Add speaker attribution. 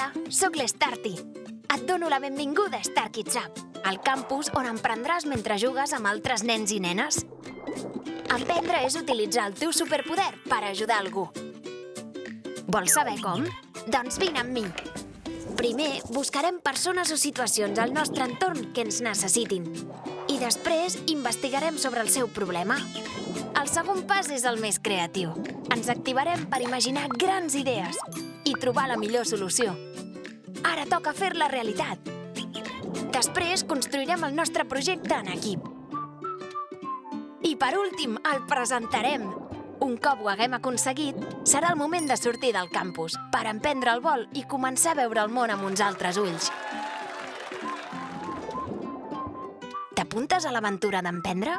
Speaker 1: Hola, sóc l'Starty. Et dono la benvinguda a Star Kids Up, el campus on emprendràs mentre jugues amb altres nens i nenes. Emprendre és utilitzar el teu superpoder per ajudar algú. Vols saber com? Doncs vine amb mi. Primer, buscarem persones o situacions al nostre entorn que ens necessitin. Després, investigarem sobre el seu problema. El segon pas és el més creatiu. Ens activarem per imaginar grans idees i trobar la millor solució. Ara toca fer-la realitat. Després construirem el nostre projecte en equip. I per últim, el presentarem. Un cop ho haguem aconseguit, serà el moment de sortir del campus per emprendre el vol i començar a veure el món amb uns altres ulls. T'apuntes a l'aventura d'emprendre?